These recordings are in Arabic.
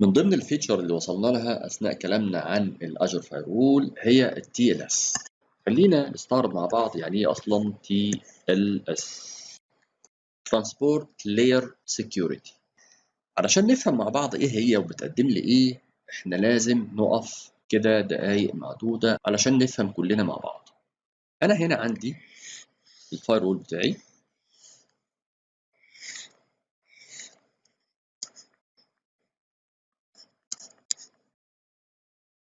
من ضمن ال feature اللي وصلنا لها أثناء كلامنا عن ال Azure firewall هي ال TLS خلينا نستعرض مع بعض يعني إيه أصلا TLS transport layer security علشان نفهم مع بعض إيه هي وبتقدم لي إيه إحنا لازم نقف كده دقايق معدودة علشان نفهم كلنا مع بعض. أنا هنا عندي ال firewall بتاعي.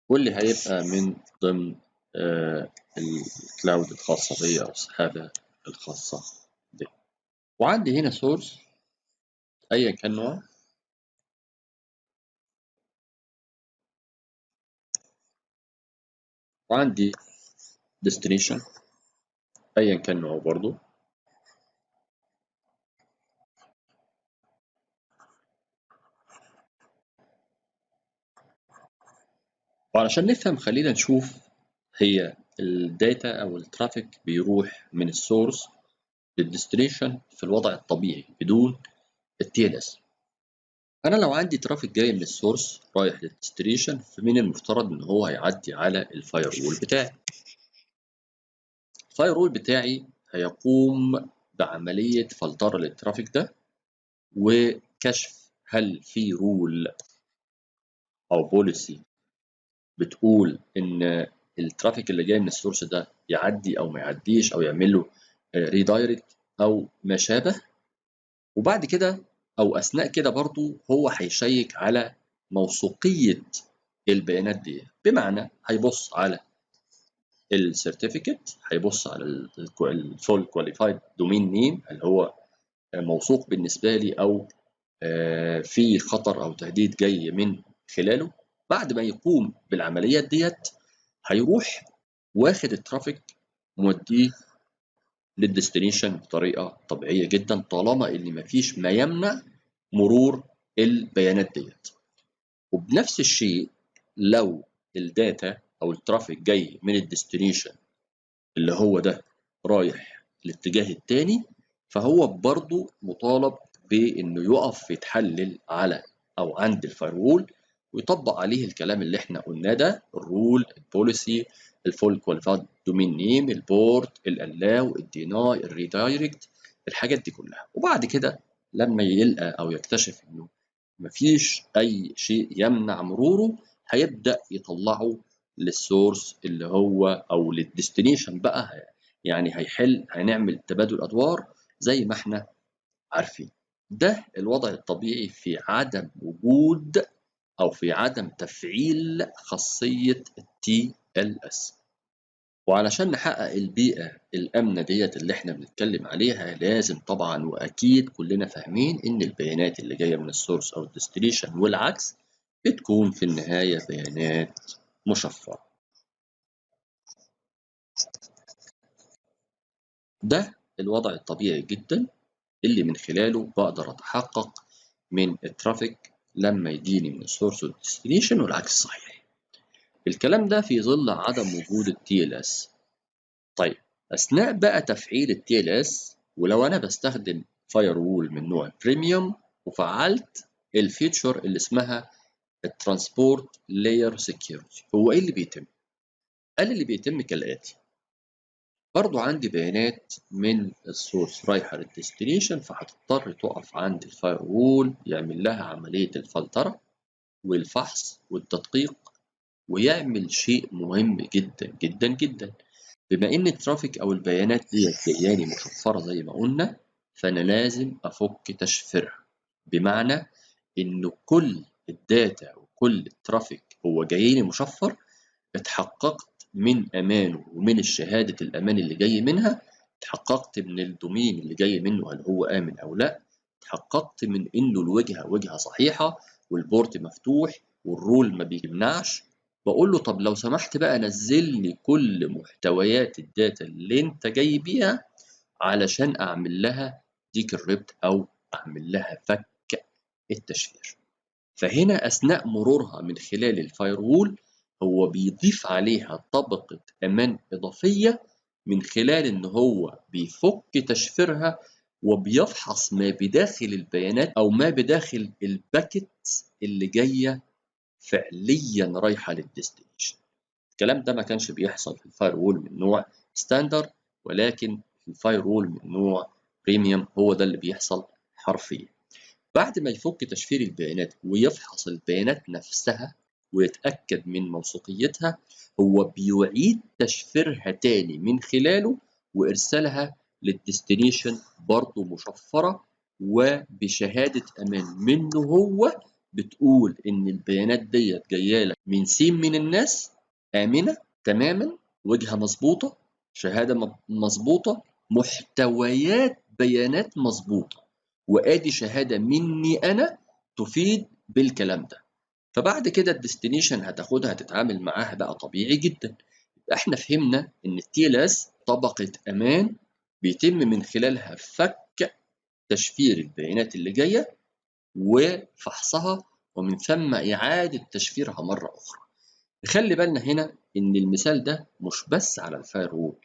واللي هيبقى من ضمن آه ال cloud الخاصة بي أو السحابة الخاصة بي. وعندي هنا source أيا كان نوع. وعندي destination أيا كان نوعه برضو. وعلشان نفهم خلينا نشوف هي ال data أو ال traffic بيروح من ال source لل destination في الوضع الطبيعي بدون ال TLS أنا لو عندي traffic جاي من ال source رايح لل destination فمن المفترض إن هو هيعدي على ال firewall بتاعي؟ ال firewall بتاعي هيقوم بعملية فلترة لل traffic ده وكشف هل في rule أو policy بتقول إن ال traffic اللي جاي من ال source ده يعدي أو ما يعديش أو يعمل له redirect أو ما شابه؟ وبعد كده أو أثناء كده برضو هو هي check على موثوقية البيانات دي. بمعنى هيبص على ال certificate هيبص على ال fully qualified domain name اللي هو موثوق بالنسبة لي أو في خطر أو تهديد جاي من خلاله. بعد ما يقوم بالعمليات ديت هيروح واخد ال traffic موديه لل destination بطريقة طبيعية جدا طالما إن مفيش ما يمنع مرور البيانات ديت. وبنفس الشيء لو ال data أو ال traffic جاي من ال destination اللي هو ده رايح الاتجاه التاني فهو برضه مطالب بإنه يقف يتحلل على أو عند ال firewall ويطبق عليه الكلام اللي إحنا قلناه ده الرول البوليسي الفول كواليفايد دومين نيم البورت الألاو الديناي الريدايركت الحاجات دي كلها. وبعد كده لما يلقى أو يكتشف إنه مفيش أي شيء يمنع مروره هيبدأ يطلعه لل source اللي هو أو لل destination بقى. يعني هيحل هنعمل تبادل أدوار زي ما إحنا عارفين. ده الوضع الطبيعي في عدم وجود أو في عدم تفعيل خاصية ال TLS وعلشان نحقق البيئة الآمنة ديت اللي إحنا بنتكلم عليها لازم طبعا وأكيد كلنا فاهمين إن البيانات اللي جاية من ال source أو ال destination والعكس بتكون في النهاية بيانات مشفرة. ده الوضع الطبيعي جدا اللي من خلاله بقدر أتحقق من ال traffic لما يجيني من ال source وال destination والعكس صحيح. الكلام ده في ظل عدم وجود ال TLS طيب أثناء بقى تفعيل ال TLS ولو أنا بستخدم firewall من نوع premium وفعلت ال feature اللي اسمها ال transport layer security هو إيه اللي بيتم؟ قال اللي بيتم كالآتي. برضو عندي بيانات من ال source رايحة لل destination فهتضطر تقف عند ال firewall يعمل لها عملية الفلترة والفحص والتدقيق ويعمل شيء مهم جدا جدا جدا. بما إن ال traffic أو البيانات دي جاياني مشفرة زي ما قلنا فأنا لازم أفك تشفيرها. بمعنى انه كل ال data وكل ال traffic هو جايني مشفر اتحققت من امانه ومن الشهادة الأمان اللي جاي منها اتحققت من ال domain اللي جاي منه هل هو آمن أو لأ اتحققت من إنه الوجهه وجهه صحيحة وال port مفتوح وال rule ما بيمنعش. بقول له طب لو سمحت بقى نزل لي كل محتويات ال data اللي أنت جاي بيها علشان أعمل لها decrypt أو أعمل لها فك التشفير. فهنا أثناء مرورها من خلال ال firewall هو بيضيف عليها طبقة أمان إضافية من خلال إن هو بيفك تشفيرها وبيفحص ما بداخل البيانات أو ما بداخل ال packet اللي جاية فعليا رايحة لل destination. الكلام ده ما كانش بيحصل في ال firewall من نوع standard ولكن في ال firewall من نوع premium هو ده اللي بيحصل حرفيا. بعد ما يفك تشفير البيانات ويفحص البيانات نفسها ويتأكد من موثوقيتها هو بيعيد تشفيرها تاني من خلاله وإرسالها لل destination برضه مشفرة وبشهادة أمان. منه هو بتقول إن البيانات ديت جاية لك من سين من الناس آمنة تماما وجهة مظبوطة شهادة مظبوطة محتويات بيانات مظبوطة وآدي شهادة مني أنا تفيد بالكلام ده. فبعد كده ال destination هتاخدها تتعامل معاها بقى طبيعي جدا. إحنا فهمنا إن ال TLS طبقة أمان بيتم من خلالها فك تشفير البيانات اللي جاية وفحصها ومن ثم إعادة تشفيرها مرة أخرى. خلي بالنا هنا إن المثال ده مش بس على ال firewall.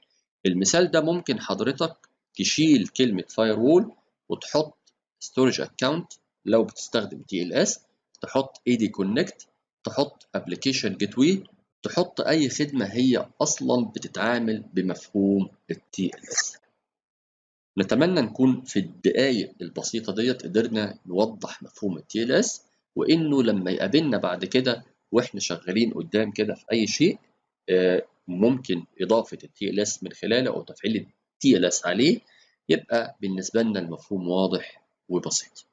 المثال ده ممكن حضرتك تشيل كلمة firewall وتحط storage account لو بتستخدم TLS تحط AD Connect تحط application gateway تحط أي خدمة هي أصلا بتتعامل بمفهوم ال TLS نتمنى نكون في الدقائق البسيطة ديت قدرنا نوضح مفهوم ال TLS وإنه لما يقابلنا بعد كده وإحنا شغالين قدام كده في أي شيء ممكن إضافة ال TLS من خلاله أو تفعيل ال TLS عليه يبقى بالنسبة لنا المفهوم واضح وبسيط.